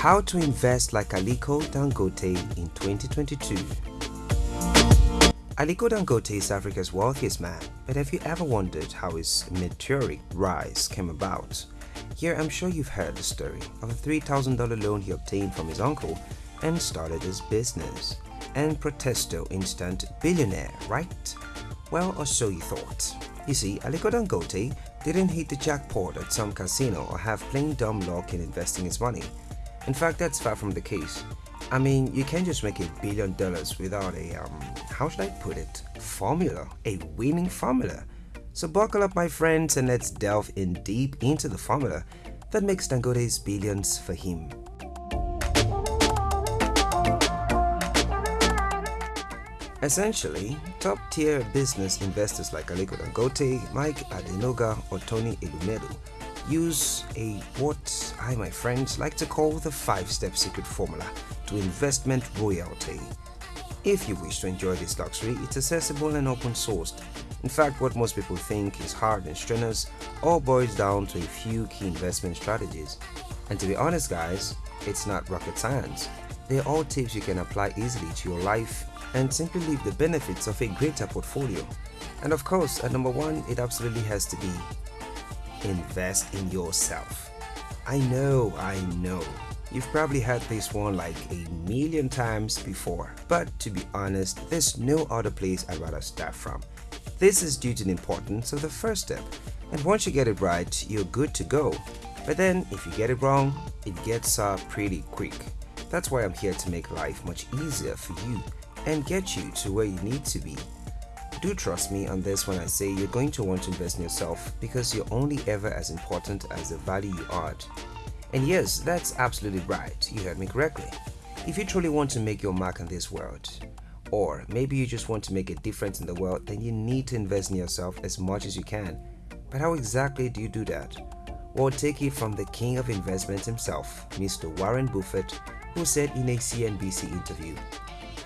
How to invest like Aliko Dangote in 2022 Aliko Dangote is Africa's wealthiest man, but have you ever wondered how his meteoric rise came about? Here I'm sure you've heard the story of a $3,000 loan he obtained from his uncle and started his business. And Protesto instant billionaire, right? Well, or so you thought. You see, Aliko Dangote didn't hit the jackpot at some casino or have plain dumb luck in investing his money. In fact, that's far from the case. I mean, you can't just make a billion dollars without a, um, how should I put it, formula, a winning formula. So buckle up my friends and let's delve in deep into the formula that makes Dangote's billions for him. Essentially, top-tier business investors like Aliko Dangote, Mike Adenuga or Tony Elumelu use a what I, my friends, like to call the five-step secret formula to investment royalty. If you wish to enjoy this luxury, it's accessible and open-sourced. In fact, what most people think is hard and strenuous all boils down to a few key investment strategies. And to be honest guys, it's not rocket science. They're all tips you can apply easily to your life and simply live the benefits of a greater portfolio. And of course, at number one, it absolutely has to be invest in yourself. I know, I know. You've probably heard this one like a million times before, but to be honest, there's no other place I'd rather start from. This is due to the importance of the first step, and once you get it right, you're good to go. But then, if you get it wrong, it gets uh, pretty quick. That's why I'm here to make life much easier for you and get you to where you need to be. Do trust me on this when I say you're going to want to invest in yourself because you're only ever as important as the value you add. And yes, that's absolutely right, you heard me correctly. If you truly want to make your mark in this world, or maybe you just want to make a difference in the world, then you need to invest in yourself as much as you can. But how exactly do you do that? Well, take it from the king of investments himself, Mr. Warren Buffett, who said in a CNBC interview,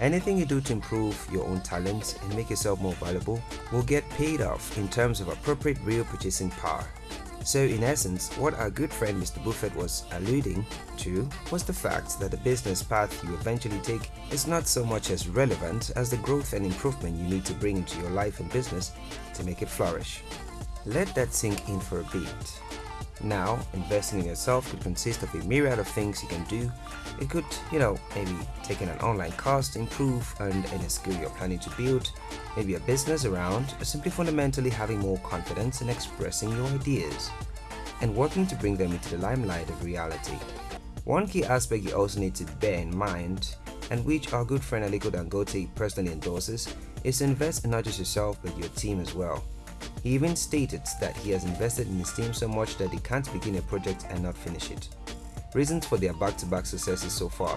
Anything you do to improve your own talents and make yourself more valuable will get paid off in terms of appropriate real purchasing power. So in essence, what our good friend Mr. Buffett was alluding to was the fact that the business path you eventually take is not so much as relevant as the growth and improvement you need to bring into your life and business to make it flourish. Let that sink in for a bit. Now, investing in yourself could consist of a myriad of things you can do. It could, you know, maybe taking an online course to improve and any skill you're planning to build, maybe a business around, or simply fundamentally having more confidence in expressing your ideas and working to bring them into the limelight of reality. One key aspect you also need to bear in mind, and which our good friend Aliko Dangote personally endorses, is to invest in not just yourself but your team as well. He even stated that he has invested in his team so much that he can't begin a project and not finish it. Reasons for their back-to-back -back successes so far.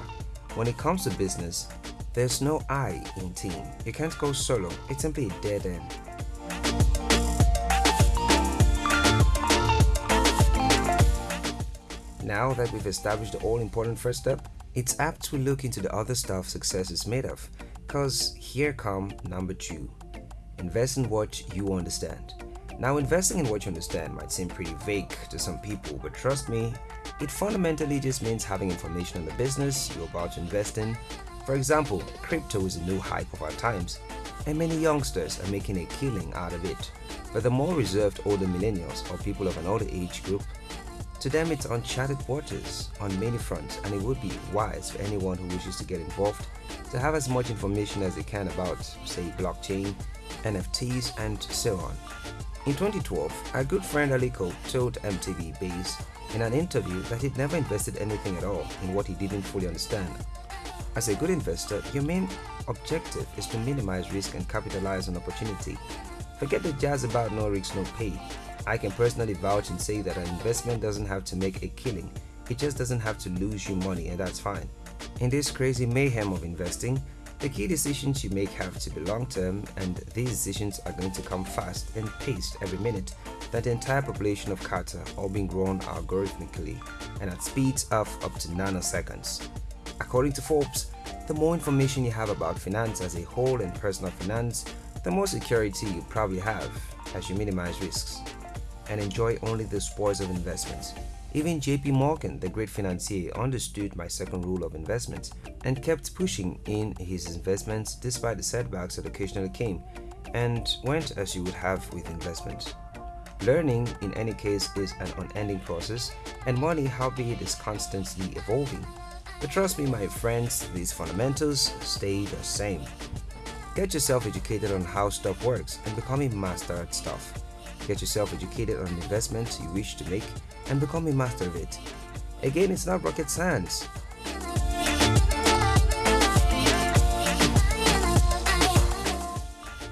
When it comes to business, there's no I in team. You can't go solo, it's simply a dead end. Now that we've established the all-important first step, it's apt to look into the other stuff success is made of, cause here come number 2. Invest in what you understand. Now, investing in what you understand might seem pretty vague to some people, but trust me, it fundamentally just means having information on the business you're about to invest in. For example, crypto is a new hype of our times, and many youngsters are making a killing out of it. But the more reserved older millennials or people of an older age group, to them it's uncharted waters on many fronts and it would be wise for anyone who wishes to get involved to have as much information as they can about, say, blockchain, NFTs, and so on. In 2012, our good friend Aliko told MTV Base in an interview that he'd never invested anything at all in what he didn't fully understand. As a good investor, your main objective is to minimize risk and capitalize on opportunity. Forget the jazz about no risk, no pay. I can personally vouch and say that an investment doesn't have to make a killing, it just doesn't have to lose you money and that's fine. In this crazy mayhem of investing, the key decisions you make have to be long-term and these decisions are going to come fast and paced every minute that the entire population of Qatar all being grown algorithmically and at speeds of up to nanoseconds. According to Forbes, the more information you have about finance as a whole and personal finance, the more security you probably have as you minimize risks and enjoy only the spoils of investments. Even JP Morgan, the great financier, understood my second rule of investment and kept pushing in his investments despite the setbacks that occasionally came and went as you would have with investments. Learning, in any case, is an unending process, and money, howbeit, is constantly evolving. But trust me, my friends, these fundamentals stay the same. Get yourself educated on how stuff works and become a master at stuff. Get yourself educated on investments you wish to make and become a master of it. Again, it's not rocket science.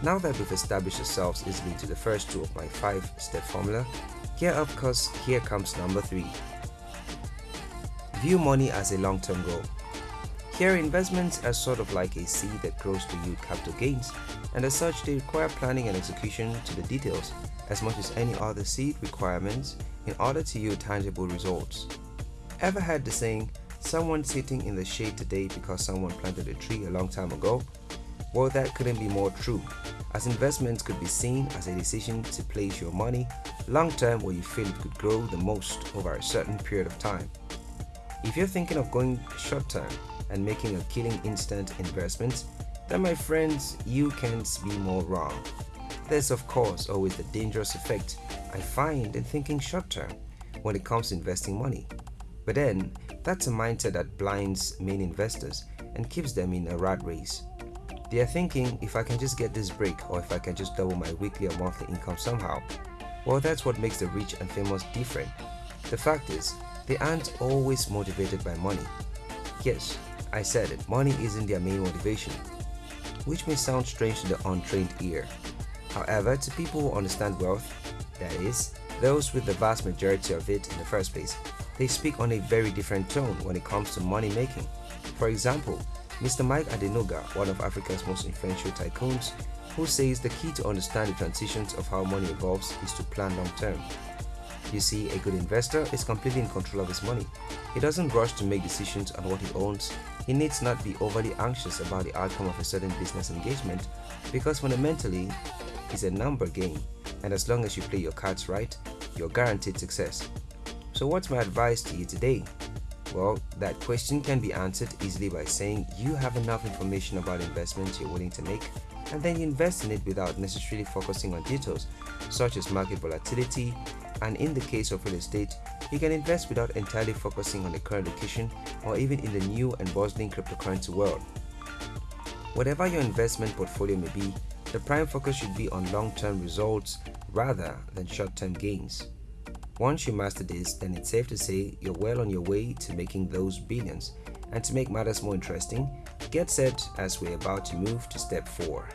Now that we've established ourselves easily to the first two of my five step formula, gear up cause here comes number three. View money as a long term goal. Here, investments are sort of like a seed that grows to yield capital gains, and as such, they require planning and execution to the details as much as any other seed requirements in order to yield tangible results. Ever heard the saying, someone sitting in the shade today because someone planted a tree a long time ago? Well, that couldn't be more true, as investments could be seen as a decision to place your money long term where you feel it could grow the most over a certain period of time. If you're thinking of going short term and making a killing instant investment, then my friends, you can't be more wrong. There's of course always the dangerous effect I find in thinking short term when it comes to investing money. But then, that's a mindset that blinds main investors and keeps them in a rat race. They are thinking if I can just get this break or if I can just double my weekly or monthly income somehow. Well, that's what makes the rich and famous different. The fact is, they aren't always motivated by money. Yes, I said it, money isn't their main motivation, which may sound strange to the untrained ear. However, to people who understand wealth, that is, those with the vast majority of it in the first place, they speak on a very different tone when it comes to money making. For example, Mr. Mike Adenuga, one of Africa's most influential tycoons, who says the key to understand the transitions of how money evolves is to plan long term. You see, a good investor is completely in control of his money. He doesn't rush to make decisions on what he owns. He needs not be overly anxious about the outcome of a certain business engagement because fundamentally, it's a number game, and as long as you play your cards right, you're guaranteed success. So, what's my advice to you today? Well, that question can be answered easily by saying you have enough information about investments you're willing to make and then you invest in it without necessarily focusing on details such as market volatility. And in the case of real estate, you can invest without entirely focusing on the current location or even in the new and bustling cryptocurrency world. Whatever your investment portfolio may be, the prime focus should be on long term results rather than short term gains. Once you master this, then it's safe to say you're well on your way to making those billions. And to make matters more interesting, get set as we're about to move to step 4.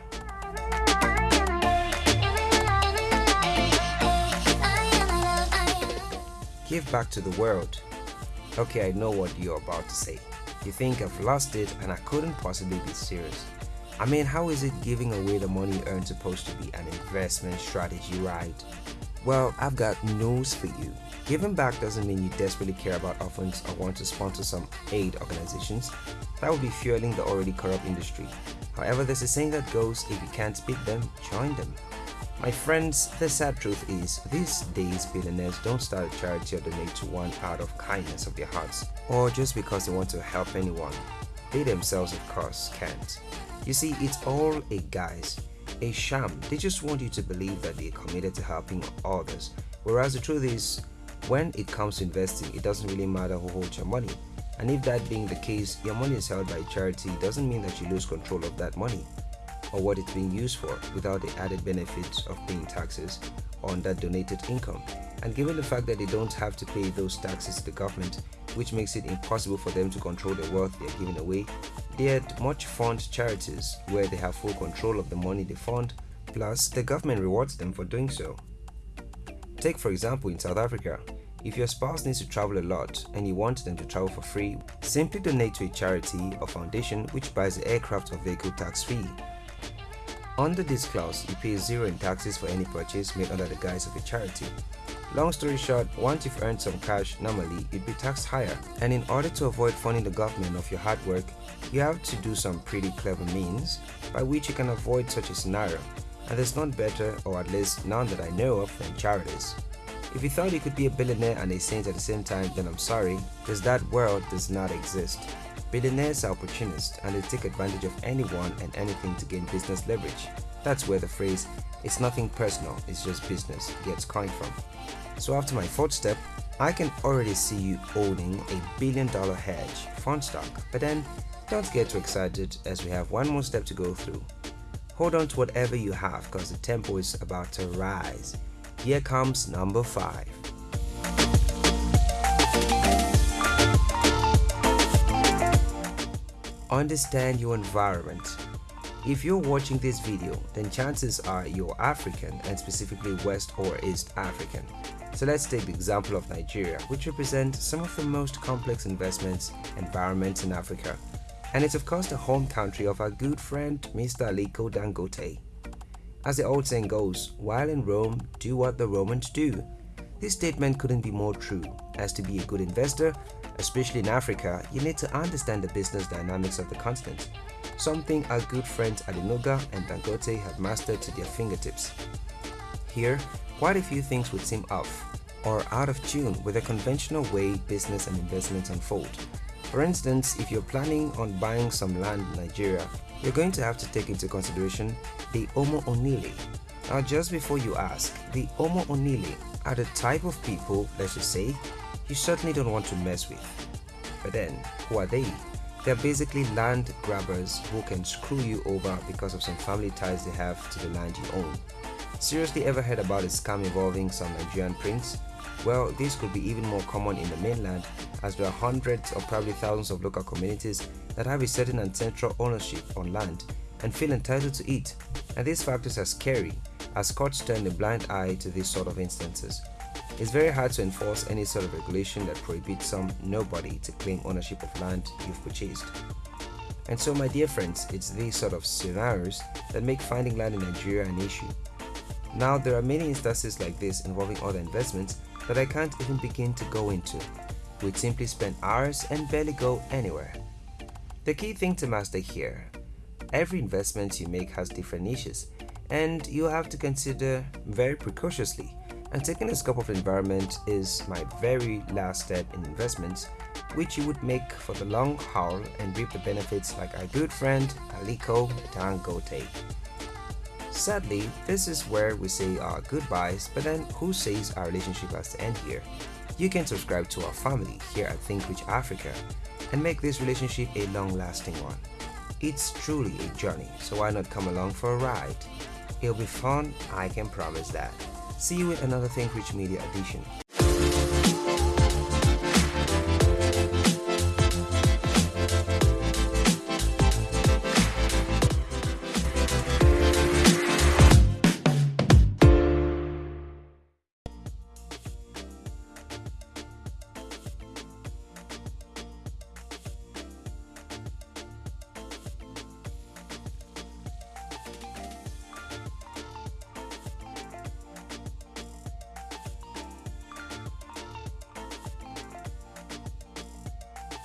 Give back to the world. Okay, I know what you're about to say. You think I've lost it and I couldn't possibly be serious. I mean, how is it giving away the money earned supposed to be an investment strategy, right? Well, I've got news for you. Giving back doesn't mean you desperately care about orphans or want to sponsor some aid organizations. That would be fueling the already corrupt industry. However, there's a saying that goes if you can't beat them, join them. My friends, the sad truth is, these days billionaires don't start a charity or donate to one out of kindness of their hearts, or just because they want to help anyone. They themselves, of course, can't. You see, it's all a guise a sham. They just want you to believe that they're committed to helping others. Whereas the truth is, when it comes to investing, it doesn't really matter who holds your money. And if that being the case, your money is held by charity, doesn't mean that you lose control of that money or what it's being used for without the added benefits of paying taxes on that donated income. And given the fact that they don't have to pay those taxes to the government, which makes it impossible for them to control the wealth they are giving away, they are much fund charities where they have full control of the money they fund, plus the government rewards them for doing so. Take for example in South Africa, if your spouse needs to travel a lot and you want them to travel for free, simply donate to a charity or foundation which buys the aircraft or vehicle tax free under this clause, you pay zero in taxes for any purchase made under the guise of a charity. Long story short, once you've earned some cash, normally you'd be taxed higher. And in order to avoid funding the government of your hard work, you have to do some pretty clever means by which you can avoid such a scenario. And there's none better, or at least none that I know of, than charities. If you thought you could be a billionaire and a saint at the same time, then I'm sorry, because that world does not exist. Billionaires are opportunists and they take advantage of anyone and anything to gain business leverage. That's where the phrase, it's nothing personal, it's just business, gets coined from. So after my fourth step, I can already see you owning a billion dollar hedge fund stock. But then, don't get too excited as we have one more step to go through. Hold on to whatever you have because the tempo is about to rise. Here comes number 5. Understand your environment. If you're watching this video, then chances are you're African and specifically West or East African. So let's take the example of Nigeria, which represents some of the most complex investments environments in Africa. And it's of course the home country of our good friend Mr. Aliko Dangote. As the old saying goes, while in Rome, do what the Romans do. This statement couldn't be more true, as to be a good investor, especially in Africa, you need to understand the business dynamics of the continent, something our good friends Adenuga and Dangote have mastered to their fingertips. Here, quite a few things would seem off or out of tune with the conventional way business and investments unfold. For instance, if you're planning on buying some land in Nigeria, you're going to have to take into consideration the Omo Onile. Now just before you ask, the Omo Onile are the type of people, let's just say, you certainly don't want to mess with. But then, who are they? They're basically land grabbers who can screw you over because of some family ties they have to the land you own. Seriously ever heard about a scam involving some Nigerian prince? Well, this could be even more common in the mainland as there are hundreds or probably thousands of local communities that have a certain ancestral ownership on land and feel entitled to it. And these factors are scary as courts turn a blind eye to these sort of instances. It's very hard to enforce any sort of regulation that prohibits some nobody to claim ownership of land you've purchased. And so my dear friends, it's these sort of scenarios that make finding land in Nigeria an issue. Now there are many instances like this involving other investments that I can't even begin to go into. We'd simply spend hours and barely go anywhere. The key thing to master here, every investment you make has different niches and you have to consider very precociously and taking a scope of environment is my very last step in investments which you would make for the long haul and reap the benefits like our good friend Aliko Dangote. Sadly, this is where we say our goodbyes, but then who says our relationship has to end here? You can subscribe to our family here at Think Rich Africa and make this relationship a long-lasting one. It's truly a journey, so why not come along for a ride? It'll be fun, I can promise that. See you in another Think Rich Media edition.